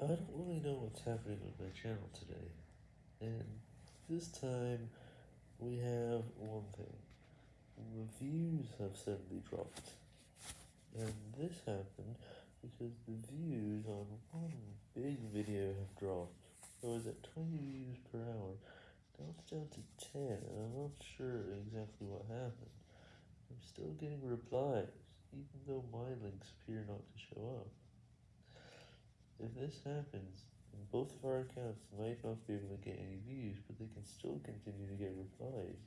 I don't really know what's happening with my channel today, and this time we have one thing. The views have suddenly dropped, and this happened because the views on one big video have dropped. It was at 20 views per hour, now it's down to 10, and I'm not sure exactly what happened. I'm still getting replies, even though my links appear not to show up. If this happens, both of our accounts might not be able to get any views, but they can still continue to get replies